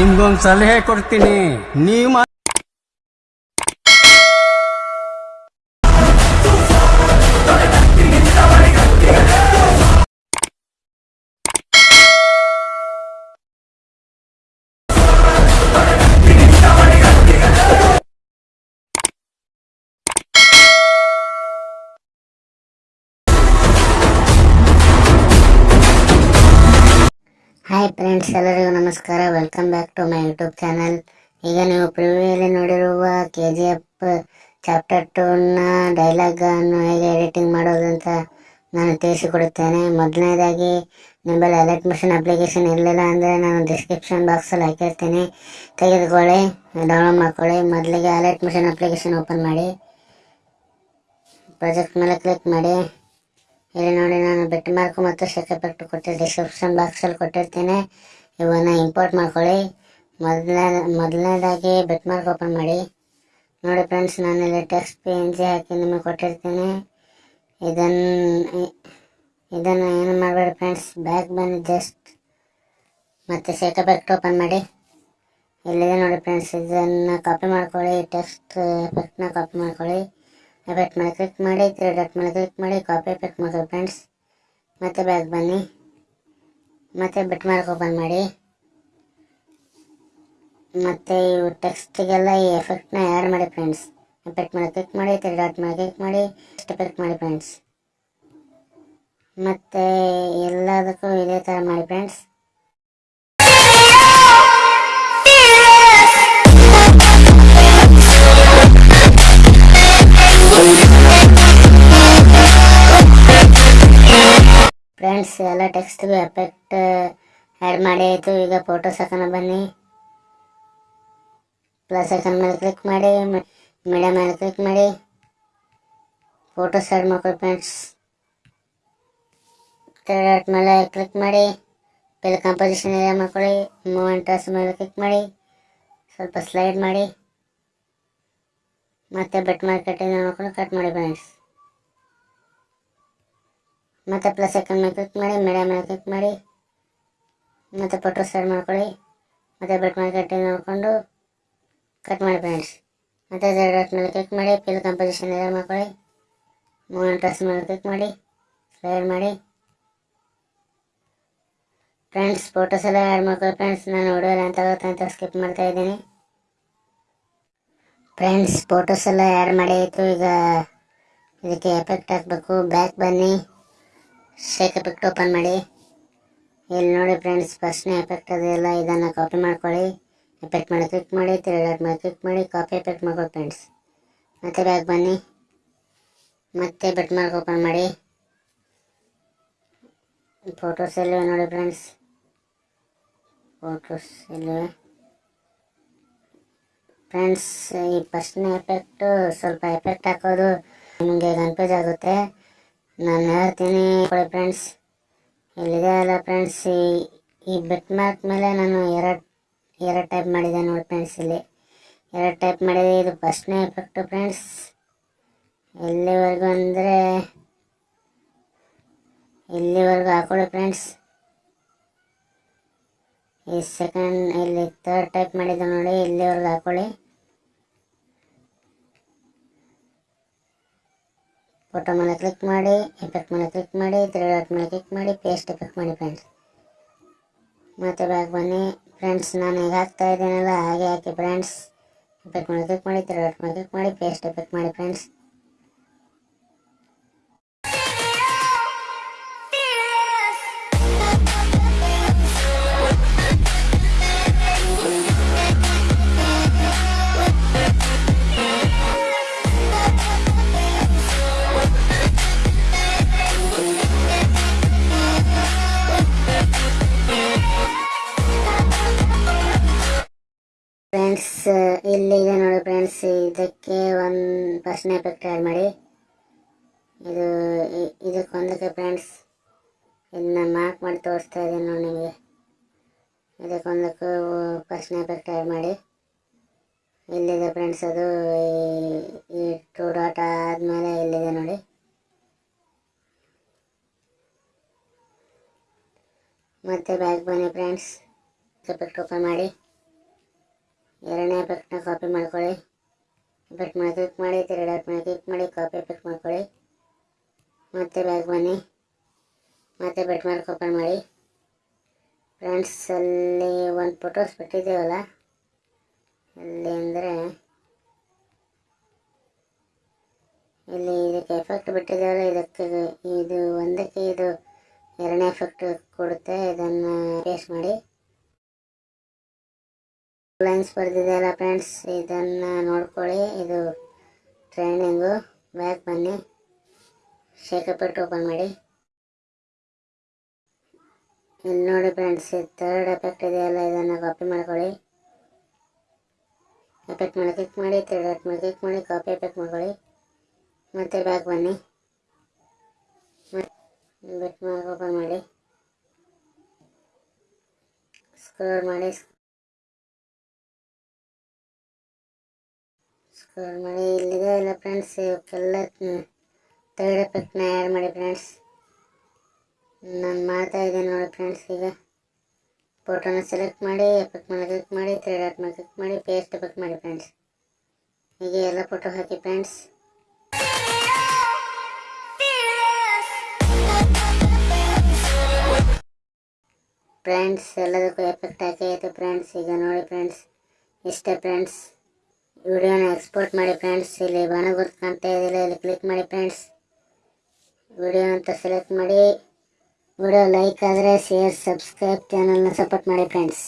ನಿಮ್ಗೊಂದು ಸಲಹೆ ಕೊಡ್ತೀನಿ. ನೀವು ಹಾಯ್ ಫ್ರೆಂಡ್ಸ್ ಎಲ್ಲರಿಗೂ ನಮಸ್ಕಾರ. Welcome back to my YouTube channel ಈಗ ನೀವು ಪ್ರಿವ್ಯೂಯಲ್ಲಿ ನೋಡಿರುವ ಕೆ ಜಿ ಎಫ್ ಚಾಪ್ಟರ್ ಟೂನ ಡೈಲಾಗನ್ನು ಹೇಗೆ ಎಡಿಟಿಂಗ್ ಮಾಡೋದು ಅಂತ ನಾನು ತಿಳಿಸಿಕೊಡುತ್ತೇನೆ. ಮೊದಲನೇದಾಗಿ, ನಿಮ್ಮಲ್ಲಿ ಅಲರ್ಟ್ ಮಿಷನ್ ಅಪ್ಲಿಕೇಶನ್ ಇರಲಿಲ್ಲ ಅಂದರೆ ನಾನು ಡಿಸ್ಕ್ರಿಪ್ಷನ್ ಬಾಕ್ಸಲ್ಲಿ ಹಾಕಿರ್ತೀನಿ. ತೆಗೆದುಕೊಳ್ಳಿ ಡೌನ್ಲೋಡ್ ಮಾಡ್ಕೊಳ್ಳಿ. ಮೊದಲಿಗೆ ಅಲರ್ಟ್ ಮಿಷನ್ ಅಪ್ಲಿಕೇಶನ್ ಓಪನ್ ಮಾಡಿ. ಪ್ರಾಜೆಕ್ಟ್ ಮೇಲೆ ಕ್ಲಿಕ್ ಮಾಡಿ. ಇಲ್ಲಿ ನೋಡಿ, ನಾನು ಬೆಟ್ ಮಾರ್ಕ್ ಮತ್ತು ಸೆಕೆ ಎಫೆಕ್ಟ್ ಕೊಟ್ಟು ಡಿಸ್ಕ್ರಿಪ್ಷನ್ ಬಾಕ್ಸಲ್ಲಿ ಕೊಟ್ಟಿರ್ತೇನೆ. ಇವನ್ನು ಇಂಪೋರ್ಟ್ ಮಾಡ್ಕೊಳ್ಳಿ. ಮೊದಲನೇ ಮೊದಲನೇದಾಗಿ ಬೆಟ್ ಮಾರ್ಕ್ ಓಪನ್ ಮಾಡಿ. ನೋಡಿ ಫ್ರೆಂಡ್ಸ್ ನಾನು ಇಲ್ಲಿ ಟೆಕ್ಸ್ಟ್ ಪಿ ಎನ್ ಜಿ ಹಾಕಿ ನಿಮಗೆ ಕೊಟ್ಟಿರ್ತೀನಿ. ಇದನ್ನು ಇದನ್ನು ಏನು ಮಾಡಬೇಡಿ ಫ್ರೆಂಡ್ಸ್ ಬ್ಯಾಕ್ ಬಂದು ಜಸ್ಟ್ ಮತ್ತು ಎಫೆಕ್ಟ್ ಓಪನ್ ಮಾಡಿ. ಇಲ್ಲಿದೆ ನೋಡಿ ಫ್ರೆಂಡ್ಸ್ ಇದನ್ನು ಕಾಪಿ ಮಾಡ್ಕೊಳ್ಳಿ ಟೆಕ್ಸ್ಟ್ ಎಫೆಕ್ಟ್ನ ಕಾಪಿ ಮಾಡ್ಕೊಳ್ಳಿ. ಎಫೆಕ್ಟ್ ಮೇಲೆ ಕ್ಲಿಕ್ ಮಾಡಿ ತ್ರೀ ಡಾಟ್ ಮೇಲೆ ಕ್ಲಿಕ್ ಮಾಡಿ ಕಾಪಿ ಎಫೆಕ್ಟ್ ಮಾಡ್ಕೊಳ್ಳಿ ಫ್ರೆಂಡ್ಸ್ ಮತ್ತೆ ಬ್ಯಾಗ್ ಬನ್ನಿ. ಮತ್ತೆ ಬಿಟ್ ಮಾರ್ಕ್ ಓಪನ್ ಮಾಡಿ. ಮತ್ತೆ ಇವು ಟೆಕ್ಸ್ಟಿಗೆಲ್ಲ ಈ ಎಫೆಕ್ಟ್ನ ಆ್ಯಡ್ ಮಾಡಿ ಫ್ರೆಂಡ್ಸ್ ಎಫೆಕ್ಟ್ ಮೇಲೆ ಕ್ಲಿಕ್ ಮಾಡಿ ತ್ರೀ ಡಾಟ್ ಮೇಲೆ ಕ್ಲಿಕ್ ಮಾಡಿ ಎಫೆಕ್ಟ್ ಮಾಡಿ ಫ್ರೆಂಡ್ಸ್ ಮತ್ತೆ ಎಲ್ಲದಕ್ಕೂ ಇದೇ ಥರ ಮಾಡಿ ಫ್ರೆಂಡ್ಸ್ ಎಲ್ಲ ಟೆಕ್ಸ್ಟ್ಗೂ ಎಫೆಕ್ಟ್ ಆ್ಯಡ್ ಮಾಡಿ ಆಯಿತು. ಈಗ ಫೋಟೋಸ್ ಹಾಕೋಣ ಬನ್ನಿ. ಪ್ಲಸ್ ಐಕನ್ ಮೇಲೆ ಕ್ಲಿಕ್ ಮಾಡಿ ಮೀಡಿಯಾ ಮೇಲೆ ಕ್ಲಿಕ್ ಮಾಡಿ. ಫೋಟೋಸ್ ಆ್ಯಡ್ ಮಾಡ್ಕೊಳ್ಳಿ ಫ್ರೆಂಡ್ಸ್ ಡಾಟ್ ಮೇಲೆ ಕ್ಲಿಕ್ ಮಾಡಿ. ಪೆಲ್ ಕಂಪೋಸಿಷನ್ ಏರಿಯಾ ಮಾಡ್ಕೊಳ್ಳಿ. ಮೂಮೆಂಟಸ್ ಮೇಲೆ ಕ್ಲಿಕ್ ಮಾಡಿ. ಸ್ವಲ್ಪ ಸ್ಲೈಡ್ ಮಾಡಿ. ಮತ್ತೆ ಬೆಟ್ ಮಾರ್ಕೆಟಿಂಗ್ ನೋಡ್ಕೊಂಡು ಕಟ್ ಮಾಡಿ ಫ್ರೆಂಡ್ಸ್ ಮತ್ತೆ ಪ್ಲಸ್ ಐಕನ್ ಮೇಲೆ ಕ್ಲಿಕ್ ಮಾಡಿ ಮೀಡಿಯಾ ಮೇಲೆ ಕ್ಲಿಕ್ ಮಾಡಿ, ಮತ್ತೆ ಫೋಟೋ ಸೆಡ್ ಮಾಡ್ಕೊಳ್ಳಿ. ಮತ್ತೆ ಬೆಟ್ ಮಾರ್ಕೆಟಿಂಗ್ ನೋಡಿಕೊಂಡು ಕಟ್ ಮಾಡಿ ಫ್ರೆಂಡ್ಸ್ ಮತ್ತೆ ಡಾಟ್ ಮೇಲೆ ಕ್ಲಿಕ್ ಮಾಡಿ ಫಿಲ್ ಕಂಪೋಸಿಷನ್ ಎಲ್ಲ ಮಾಡ್ಕೊಳ್ಳಿ. ಮೂಮೆಂಟ್ ಡ್ರೆಸ್ ಮೇಲೆ ಕ್ಲಿಕ್ ಮಾಡಿ ಸ್ಲೈಡ್ ಮಾಡಿ. ಫ್ರೆಂಡ್ಸ್ ಫೋಟೋಸ್ ಎಲ್ಲ ಆ್ಯಡ್ ಮಾಡ್ಕೊಳ್ಳಿ ಫ್ರೆಂಡ್ಸ್ ನಾನು ವಿಡಿಯೋ ಅಂತ ಆಗುತ್ತೆ ಅಂತ ಸ್ಕಿಪ್ ಮಾಡ್ತಾ ಇದ್ದೀನಿ. ಫ್ರೆಂಡ್ಸ್ ಫೋಟೋಸ್ ಎಲ್ಲ ಆ್ಯಡ್ ಮಾಡಿ ಆಯಿತು. ಈಗ ಇದಕ್ಕೆ ಎಫೆಕ್ಟ್ ಹಾಕಬೇಕು. ಬ್ಯಾಕ್ ಬನ್ನಿ. ಶೇಕ್ ಎಫೆಕ್ಟ್ ಓಪನ್ ಮಾಡಿ. ಇಲ್ಲಿ ನೋಡಿ ಫ್ರೆಂಡ್ಸ್ ಫಸ್ಟ್ನೇ ಎಫೆಕ್ಟ್ ಅದೆಲ್ಲ ಇದನ್ನು ಕಾಪಿ ಮಾಡ್ಕೊಳ್ಳಿ. ಎಫೆಕ್ಟ್ ಮಾಡಿ ಕ್ಲಿಕ್ ಮಾಡಿ ತ್ರೀ ಮಾಡಿ ಕ್ಲಿಕ್ ಮಾಡಿ ಕಾಪಿ ಎಫೆಕ್ಟ್ ಮಾಡ್ಕೊಳ್ಳಿ ಫ್ರೆಂಡ್ಸ್ ಮತ್ತೆ ಬ್ಯಾಗ್ ಬನ್ನಿ. ಮತ್ತೆ ಬೆಟ್ ಮಾರ್ಕ್ ಓಪನ್ ಮಾಡಿ. ಫೋಟೋಸ್ ಎಲ್ಲಿವೆ ನೋಡಿ ಫ್ರೆಂಡ್ಸ್ ಫೋಟೋಸ್ ಎಲ್ಲಿವೆ? ಫ್ರೆಂಡ್ಸ್ ಈ ಫಸ್ಟ್ನೇ ಎಫೆಕ್ಟು ಸ್ವಲ್ಪ ಎಫೆಕ್ಟ್ ಹಾಕೋದು ನಿಮಗೆ ಕನ್ಫ್ಯೂಸ್ ಆಗುತ್ತೆ. ನಾನು ಹೇಳ್ತೀನಿ ಫ್ರೆಂಡ್ಸ್ ಇಲ್ಲಿದೆ ಅಲ್ಲ ಫ್ರೆಂಡ್ಸ್ ಈ ಬೆಟ್ ಮಾರ್ಕ್ ಮೇಲೆ ನಾನು ಎರಡು ಎರಡು ಟೈಪ್ ಮಾಡಿದೆ ನೋಡಿ ಫ್ರೆಂಡ್ಸ್ ಇಲ್ಲಿ. ಎರಡು ಟೈಪ್ ಮಾಡಿದೆ, ಇದು ಫಸ್ಟ್ನೇ ಎಫೆಕ್ಟು ಫ್ರೆಂಡ್ಸ್ ಎಲ್ಲಿವರೆಗೂ ಅಂದರೆ ಇಲ್ಲಿವರೆಗೂ ಹಾಕೊಳ್ಳಿ ಫ್ರೆಂಡ್ಸ್ ಈ ಸೆಕೆಂಡ್ ಇಲ್ಲಿ ಥರ್ಡ್ ಟೈಪ್ ಮಾಡಿದ್ದೆ ನೋಡಿ ಇಲ್ಲಿವರೆಗೂ ಹಾಕೊಳ್ಳಿ. ಫೋಟೋ ಮೇಲೆ ಕ್ಲಿಕ್ ಮಾಡಿ ಎಫೆಕ್ಟ್ ಮೇಲೆ ಕ್ಲಿಕ್ ಮಾಡಿ ತ್ರೀ ಡಾಟ್ ಮೇಲೆ ಕ್ಲಿಕ್ ಮಾಡಿ ಪೇಸ್ಟ್ ಎಫೆಕ್ಟ್ ಮಾಡಿ ಫ್ರೆಂಡ್ಸ್ ಮತ್ತೆ ಬ್ಯಾಗ್ ಬನ್ನಿ. ಫ್ರೆಂಡ್ಸ್ ನಾನು ಈಗ ಹಾಕ್ತಾ ಇದ್ದೀನಲ್ಲ, ಹಾಗೆ ಹಾಕಿ ಫ್ರೆಂಡ್ಸ್ ಎಫೆಕ್ಟ್ ಮೇಲೆ ಕ್ಲಿಕ್ ಮಾಡಿ ತ್ರೀ ಡಾಟ್ ಮೇಲೆ ಕ್ಲಿಕ್ ಮಾಡಿ ಪೇಸ್ಟ್ ಎಫೆಕ್ಟ್ ಮಾಡಿ ಫ್ರೆಂಡ್ಸ್ ಫಸ್ಟ್ನೇ ಎಫೆಕ್ಟ್ ಆ್ಯಡ್ ಮಾಡಿ, ಇದು ಇದಕ್ಕೆ ಇದಕ್ಕೊಂದಕ್ಕೆ ಫ್ರೆಂಡ್ಸ್ ಇದನ್ನ ಮಾರ್ಕ್ ಮಾಡಿ ತೋರಿಸ್ತಾ ಇದ್ದೀನಿ ನೋಡಿ ನಿಮಗೆ. ಇದಕ್ಕೊಂದಕ್ಕೂ ಫಸ್ಟ್ನೇ ಎಫೆಕ್ಟ್ ಆ್ಯಡ್ ಮಾಡಿ, ಇಲ್ಲಿದೆ ಫ್ರೆಂಡ್ಸ್ ಅದು, ಈ- ಈ ಟೂ ಡಾಟ್ ಆದಮೇಲೆ ಇಲ್ಲಿದೆ ನೋಡಿ. ಮತ್ತೆ ಬ್ಯಾಗ್ ಬನ್ನಿ ಫ್ರೆಂಡ್ಸ್ ಎಫೆಕ್ಟ್ ಓಪನ್ ಮಾಡಿ. ಎರಡನೇ ಎಫೆಕ್ಟ್ನ ಕಾಪಿ ಮಾಡ್ಕೊಳ್ಳಿ. ಎಫೆಕ್ಟ್ ಮಾಡಿ ಕ್ಲಿಕ್ ಮಾಡಿ ತಿರುಗಾಟ ಮೇಲೆ ಕ್ಲಿಕ್ ಮಾಡಿ ಕಾಪಿ ಪೇಸ್ಟ್ ಮಾಡ್ಕೊಳ್ಳಿ ಮತ್ತೆ ಬ್ಯಾಗ್ ಬನ್ನಿ ಮತ್ತೆ ಬೆಟ್ ಮಾರ್ಕ್ ಓಪನ್ ಮಾಡಿ ಫ್ರೆಂಡ್ಸ್ ಅಲ್ಲಿ ಒಂದು ಫೋಟೋಸ್ ಬಿಟ್ಟಿದ್ದೀವಲ್ಲ ಅಲ್ಲಿ ಅಂದರೆ ಇಲ್ಲಿ ಇದಕ್ಕೆ ಎಫೆಕ್ಟ್ ಬಿಟ್ಟಿದ್ದೇವಲ್ಲ ಇದಕ್ಕೆ ಇದು ಒಂದಕ್ಕೆ ಇದು ಎರಡನೇ ಎಫೆಕ್ಟ್ ಕೊಡುತ್ತೆ ಇದನ್ನು ಪೇಸ್ಟ್ ಮಾಡಿ ಲೈನ್ಸ್ ಬರ್ದಿದೆಯಲ್ಲ ಫ್ರೆಂಡ್ಸ್ ಇದನ್ನು ನೋಡ್ಕೊಳ್ಳಿ. ಇದು ಟ್ರೈನಿಂಗು ಬ್ಯಾಕ್ ಬನ್ನಿ. ಶೇಕಪೆಟ್ಟು ಓಪನ್ ಮಾಡಿ. ಇಲ್ಲಿ ನೋಡಿ ಫ್ರೆಂಡ್ಸ್ ಥರ್ಡ್ ಎಫೆಕ್ಟ್ ಇದೆಯಲ್ಲ ಇದನ್ನು ಕಾಪಿ ಮಾಡ್ಕೊಳ್ಳಿ. ಎಫೆಕ್ಟ್ ಮಾಡಿ ಕ್ಲಿಕ್ ಮಾಡಿ ಥರ್ಡ್ ಮೇಲೆ ಕ್ಲಿಕ್ ಮಾಡಿ ಕಾಪಿ ಎಫೆಕ್ಟ್ ಮಾಡ್ಕೊಳ್ಳಿ. ಮತ್ತೆ ಬ್ಯಾಕ್ ಬನ್ನಿ. ಬೆಟ್ ಮಾಡಿ ಓಪನ್ ಮಾಡಿ. ಸ್ಕ್ರೋಲ್ ಮಾಡಿ ಮಾಡಿ ಇಲ್ಲಿದೆ ಇಲ್ಲ ಫ್ರೆಂಡ್ಸ್ ಇವಕ್ಕೆಲ್ಲ ತರ್ಡ್ ಎಫೆಕ್ಟ್ನ ಆ್ಯಡ್ ಮಾಡಿ ಫ್ರೆಂಡ್ಸ್ ನಾನು ಮಾಡ್ತಾ ಇದ್ದೀನಿ ನೋಡಿ ಫ್ರೆಂಡ್ಸ್ ಈಗ ಫೋಟೋನ ಸೆಲೆಕ್ಟ್ ಮಾಡಿ ಎಫೆಕ್ಟ್ ಮೇಲೆ ಕ್ಲಿಕ್ ಮಾಡಿ ಥರ್ಡ್ ಆಟ್ ಮೇಲೆ ಕ್ಲಿಕ್ ಮಾಡಿ ಪೇಸ್ಟ್ ಎಫೆಕ್ಟ್ ಮಾಡಿ ಫ್ರೆಂಡ್ಸ್ ಹೀಗೆ ಎಲ್ಲ ಫೋಟೋ ಹಾಕಿ ಫ್ರೆಂಡ್ಸ್ ಫ್ರೆಂಡ್ಸ್ ಎಲ್ಲದಕ್ಕೂ ಎಫೆಕ್ಟ್ ಹಾಕಿ ಆಯಿತು ಫ್ರೆಂಡ್ಸ್ ಈಗ ನೋಡಿ ಫ್ರೆಂಡ್ಸ್ ಇಷ್ಟೇ ಫ್ರೆಂಡ್ಸ್ ವಿಡಿಯೋನ ಎಕ್ಸ್ಪೋರ್ಟ್ ಮಾಡಿ ಫ್ರೆಂಡ್ಸ್ ಇಲ್ಲಿ ಬಾಣ ಗುರುತು ಕಾಣ್ತಾ ಇದಿಲ್ಲ ಇಲ್ಲಿ ಕ್ಲಿಕ್ ಮಾಡಿ ಫ್ರೆಂಡ್ಸ್ ವಿಡಿಯೋ ಅಂತ ಸೆಲೆಕ್ಟ್ ಮಾಡಿ. ವಿಡಿಯೋ ಲೈಕ್ ಆದರೆ ಶೇರ್ ಸಬ್ಸ್ಕ್ರೈಬ್ ಚಾನಲ್ನ ಸಪೋರ್ಟ್ ಮಾಡಿ ಫ್ರೆಂಡ್ಸ್